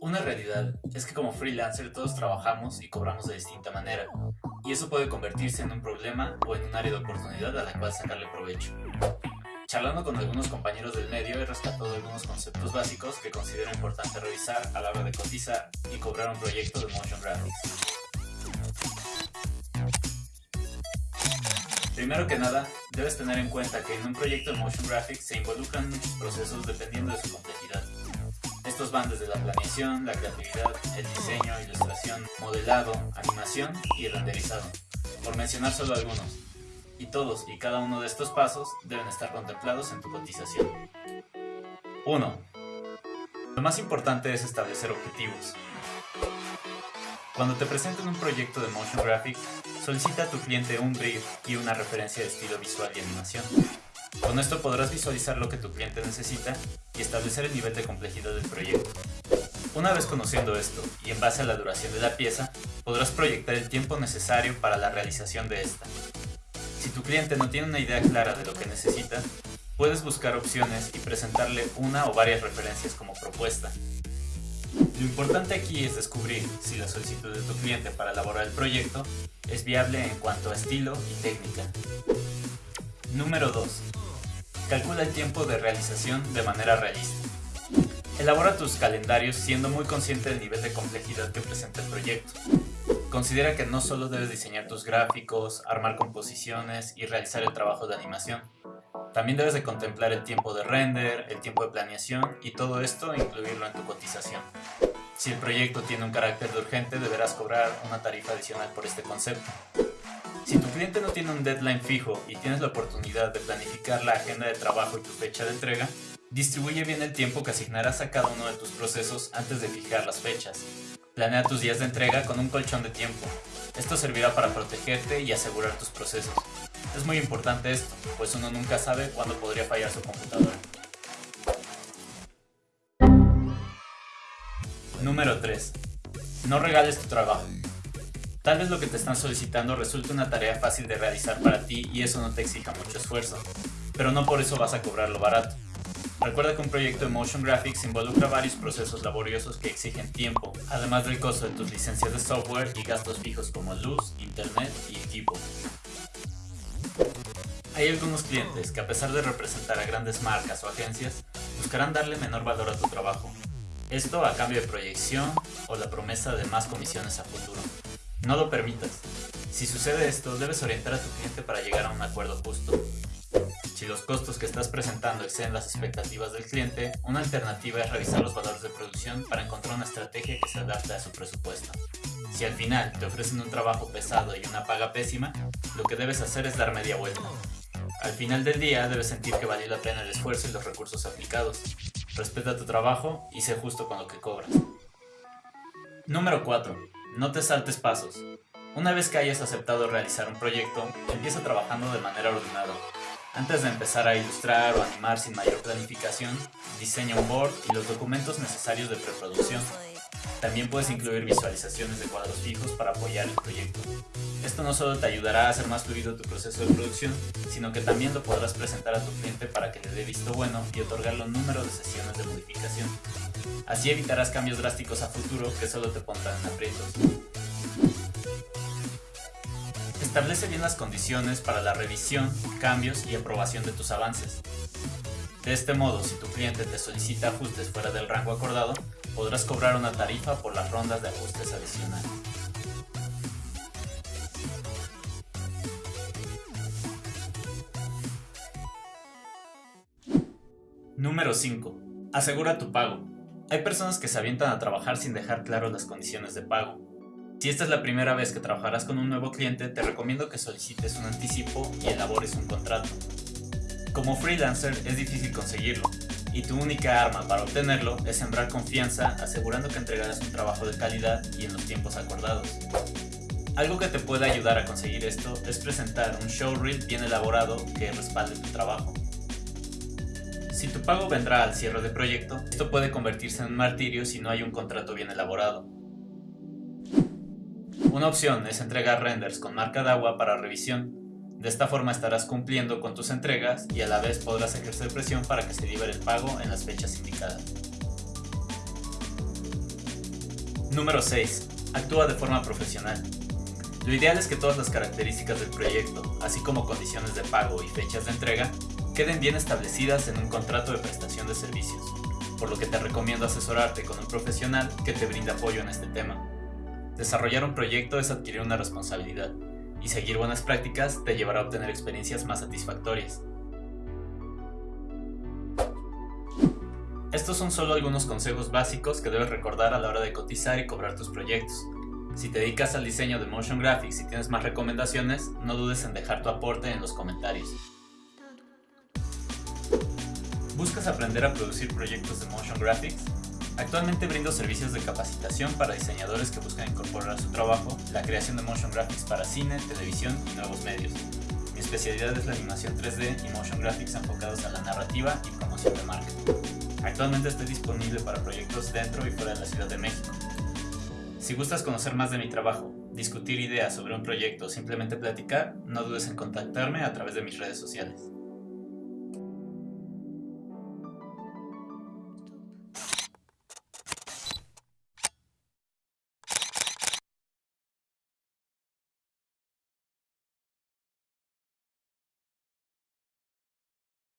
Una realidad es que como freelancer todos trabajamos y cobramos de distinta manera, y eso puede convertirse en un problema o en un área de oportunidad a la cual sacarle provecho. Charlando con algunos compañeros del medio he rescatado algunos conceptos básicos que considero importante revisar a la hora de cotizar y cobrar un proyecto de motion graphics. Primero que nada, debes tener en cuenta que en un proyecto de motion graphics se involucran muchos procesos dependiendo de su complejidad. Estos van desde la planeación, la creatividad, el diseño, ilustración, modelado, animación y renderizado, por mencionar solo algunos. Y todos y cada uno de estos pasos deben estar contemplados en tu cotización. 1. Lo más importante es establecer objetivos. Cuando te presenten un proyecto de motion graphics, solicita a tu cliente un brief y una referencia de estilo visual y animación. Con esto podrás visualizar lo que tu cliente necesita y establecer el nivel de complejidad del proyecto. Una vez conociendo esto y en base a la duración de la pieza, podrás proyectar el tiempo necesario para la realización de esta. Si tu cliente no tiene una idea clara de lo que necesita, puedes buscar opciones y presentarle una o varias referencias como propuesta. Lo importante aquí es descubrir si la solicitud de tu cliente para elaborar el proyecto es viable en cuanto a estilo y técnica. Número 2. Calcula el tiempo de realización de manera realista. Elabora tus calendarios siendo muy consciente del nivel de complejidad que presenta el proyecto. Considera que no solo debes diseñar tus gráficos, armar composiciones y realizar el trabajo de animación. También debes de contemplar el tiempo de render, el tiempo de planeación y todo esto incluirlo en tu cotización. Si el proyecto tiene un carácter urgente, deberás cobrar una tarifa adicional por este concepto. Si tu cliente no tiene un deadline fijo y tienes la oportunidad de planificar la agenda de trabajo y tu fecha de entrega, distribuye bien el tiempo que asignarás a cada uno de tus procesos antes de fijar las fechas. Planea tus días de entrega con un colchón de tiempo. Esto servirá para protegerte y asegurar tus procesos. Es muy importante esto, pues uno nunca sabe cuándo podría fallar su computadora. Número 3. No regales tu trabajo. Tal vez lo que te están solicitando resulte una tarea fácil de realizar para ti y eso no te exija mucho esfuerzo, pero no por eso vas a cobrarlo barato. Recuerda que un proyecto de Motion Graphics involucra varios procesos laboriosos que exigen tiempo, además del costo de tus licencias de software y gastos fijos como luz, internet y equipo. Hay algunos clientes que a pesar de representar a grandes marcas o agencias, buscarán darle menor valor a tu trabajo. Esto a cambio de proyección o la promesa de más comisiones a futuro. No lo permitas. Si sucede esto, debes orientar a tu cliente para llegar a un acuerdo justo. Si los costos que estás presentando exceden las expectativas del cliente, una alternativa es revisar los valores de producción para encontrar una estrategia que se adapte a su presupuesto. Si al final te ofrecen un trabajo pesado y una paga pésima, lo que debes hacer es dar media vuelta. Al final del día debes sentir que valió la pena el esfuerzo y los recursos aplicados. Respeta tu trabajo y sé justo con lo que cobras. Número 4. No te saltes pasos. Una vez que hayas aceptado realizar un proyecto, empieza trabajando de manera ordenada. Antes de empezar a ilustrar o animar sin mayor planificación, diseña un board y los documentos necesarios de preproducción. También puedes incluir visualizaciones de cuadros fijos para apoyar el proyecto. Esto no solo te ayudará a hacer más fluido tu proceso de producción, sino que también lo podrás presentar a tu cliente para que le dé visto bueno y otorgarle un número de sesiones de modificación. Así evitarás cambios drásticos a futuro que solo te pondrán en aprietos. Establece bien las condiciones para la revisión, cambios y aprobación de tus avances. De este modo, si tu cliente te solicita ajustes fuera del rango acordado, podrás cobrar una tarifa por las rondas de ajustes adicionales. Número 5. Asegura tu pago. Hay personas que se avientan a trabajar sin dejar claro las condiciones de pago. Si esta es la primera vez que trabajarás con un nuevo cliente, te recomiendo que solicites un anticipo y elabores un contrato. Como freelancer es difícil conseguirlo, y tu única arma para obtenerlo es sembrar confianza asegurando que entregarás un trabajo de calidad y en los tiempos acordados. Algo que te puede ayudar a conseguir esto es presentar un showreel bien elaborado que respalde tu trabajo. Si tu pago vendrá al cierre de proyecto, esto puede convertirse en un martirio si no hay un contrato bien elaborado. Una opción es entregar renders con marca de agua para revisión. De esta forma estarás cumpliendo con tus entregas y a la vez podrás ejercer presión para que se libere el pago en las fechas indicadas. Número 6. Actúa de forma profesional. Lo ideal es que todas las características del proyecto, así como condiciones de pago y fechas de entrega, queden bien establecidas en un contrato de prestación de servicios, por lo que te recomiendo asesorarte con un profesional que te brinde apoyo en este tema. Desarrollar un proyecto es adquirir una responsabilidad, y seguir buenas prácticas te llevará a obtener experiencias más satisfactorias. Estos son solo algunos consejos básicos que debes recordar a la hora de cotizar y cobrar tus proyectos. Si te dedicas al diseño de motion graphics y tienes más recomendaciones, no dudes en dejar tu aporte en los comentarios. ¿Buscas aprender a producir proyectos de motion graphics? Actualmente brindo servicios de capacitación para diseñadores que buscan incorporar a su trabajo la creación de motion graphics para cine, televisión y nuevos medios. Mi especialidad es la animación 3D y motion graphics enfocados a la narrativa y promoción de marca. Actualmente estoy disponible para proyectos dentro y fuera de la Ciudad de México. Si gustas conocer más de mi trabajo, discutir ideas sobre un proyecto o simplemente platicar, no dudes en contactarme a través de mis redes sociales.